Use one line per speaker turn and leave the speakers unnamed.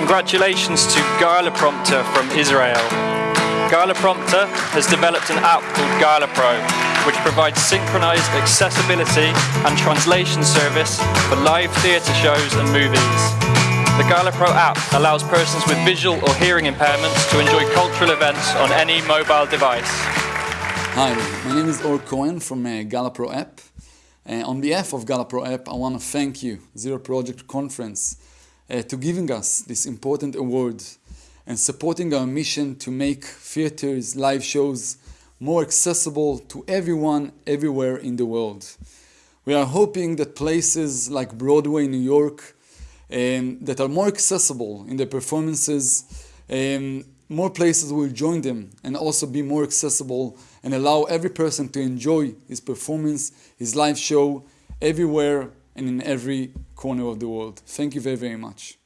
Congratulations to Gala Prompter from Israel. Gala Prompter has developed an app called Gala Pro, which provides synchronized accessibility and translation service for live theatre shows and movies. The Gala Pro app allows persons with visual or hearing impairments to enjoy cultural events on any mobile device.
Hi, my name is Or Cohen from uh, Gala Pro app. Uh, on behalf of Gala Pro app, I want to thank you, Zero Project Conference, uh, to giving us this important award and supporting our mission to make theaters, live shows more accessible to everyone, everywhere in the world. We are hoping that places like Broadway, New York, um, that are more accessible in their performances, um, more places will join them and also be more accessible and allow every person to enjoy his performance, his live show, everywhere and in every corner of the world. Thank you very, very much.